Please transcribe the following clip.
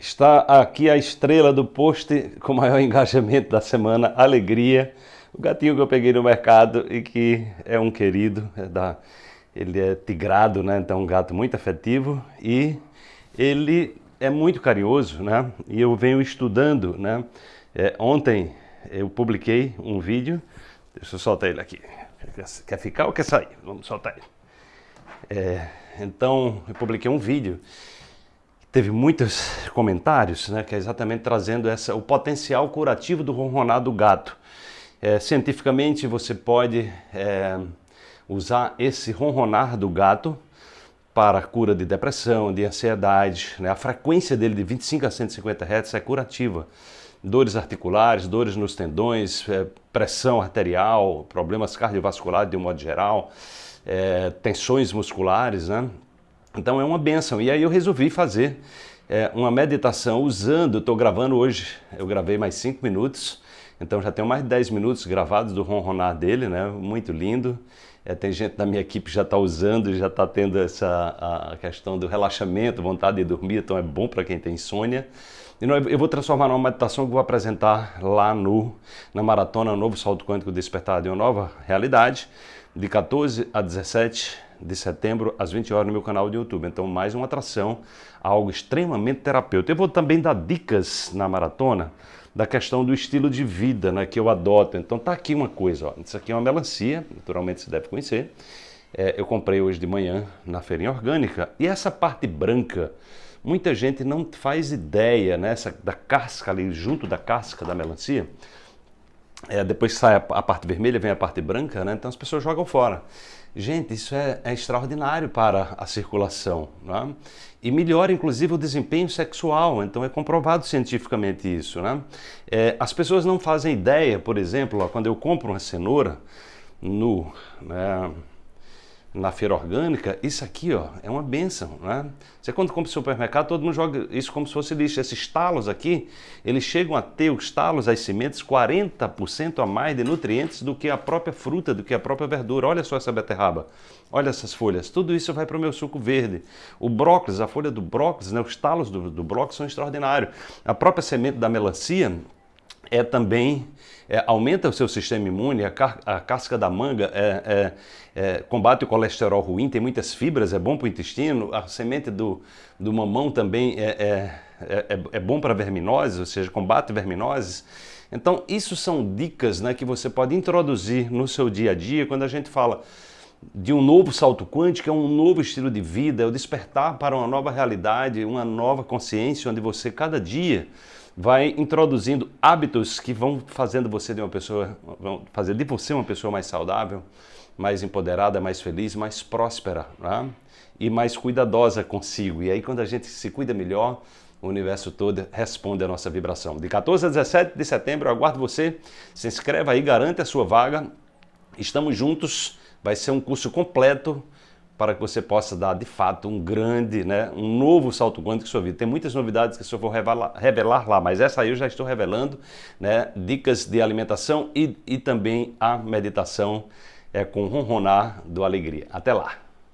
Está aqui a estrela do post com maior engajamento da semana, Alegria. O gatinho que eu peguei no mercado e que é um querido, é da, ele é tigrado, né? então é um gato muito afetivo e ele é muito carinhoso, né? E eu venho estudando, né? É, ontem eu publiquei um vídeo, deixa eu soltar ele aqui. Quer ficar ou quer sair? Vamos soltar ele. É, então eu publiquei um vídeo teve muitos comentários, né, que é exatamente trazendo essa, o potencial curativo do ronronar do gato. É, cientificamente você pode é, usar esse ronronar do gato para cura de depressão, de ansiedade. Né? A frequência dele de 25 a 150 Hz é curativa. Dores articulares, dores nos tendões, é, pressão arterial, problemas cardiovasculares de um modo geral, é, tensões musculares, né? Então é uma benção. E aí eu resolvi fazer é, uma meditação usando, estou gravando hoje, eu gravei mais 5 minutos, então já tenho mais de 10 minutos gravados do ronronar dele, né? muito lindo. É, tem gente da minha equipe que já está usando, já está tendo essa a questão do relaxamento, vontade de dormir, então é bom para quem tem insônia. E eu vou transformar numa meditação que vou apresentar lá no, na Maratona Novo Salto Quântico Despertar de uma Nova Realidade, de 14 a 17 de setembro, às 20 horas, no meu canal de YouTube. Então, mais uma atração, algo extremamente terapêutico. Eu vou também dar dicas na maratona da questão do estilo de vida né, que eu adoto. Então, tá aqui uma coisa, ó. isso aqui é uma melancia, naturalmente você deve conhecer. É, eu comprei hoje de manhã na feirinha orgânica. E essa parte branca, muita gente não faz ideia né, essa, da casca ali, junto da casca da melancia, é, depois sai a, a, parte vermelha, vem a parte branca, né? então as pessoas jogam fora. Gente, isso é, é extraordinário para a circulação né? e melhora inclusive o desempenho sexual, então é comprovado cientificamente isso. Né? É, as pessoas não fazem ideia, por exemplo, ó, quando eu compro uma cenoura no, na feira orgânica, isso aqui ó, é uma benção. Né? Você quando compra no supermercado, todo mundo joga isso como se fosse lixo. Esses talos aqui, eles chegam a ter os talos, as sementes, 40% a mais de nutrientes do que a própria fruta, do que a própria verdura. Olha só essa beterraba, olha essas folhas. Tudo isso vai para o meu suco verde. O brócolis, a folha do brócolis, né, os talos do, do brócolis são extraordinários. A própria semente da melancia é também é, aumenta o seu sistema imune, a, a casca da manga é, é, é, combate o colesterol ruim, tem muitas fibras, é bom para o intestino, a semente do, do mamão também é, é, é, é bom para verminoses, ou seja, combate verminoses. Então, isso são dicas né, que você pode introduzir no seu dia a dia quando a gente fala de um novo salto quântico, é um novo estilo de vida, é o despertar para uma nova realidade, uma nova consciência, onde você cada dia vai introduzindo hábitos que vão fazendo você de uma pessoa, vão fazer de você uma pessoa mais saudável, mais empoderada, mais feliz, mais próspera né? e mais cuidadosa consigo. E aí quando a gente se cuida melhor, o universo todo responde à nossa vibração. De 14 a 17 de setembro, eu aguardo você. Se inscreva aí, garante a sua vaga. Estamos juntos, vai ser um curso completo para que você possa dar de fato um grande, né, um novo salto quântico em sua vida. Tem muitas novidades que eu vou revelar, revelar, lá, mas essa aí eu já estou revelando, né, dicas de alimentação e, e também a meditação é, com ronronar do Alegria. Até lá!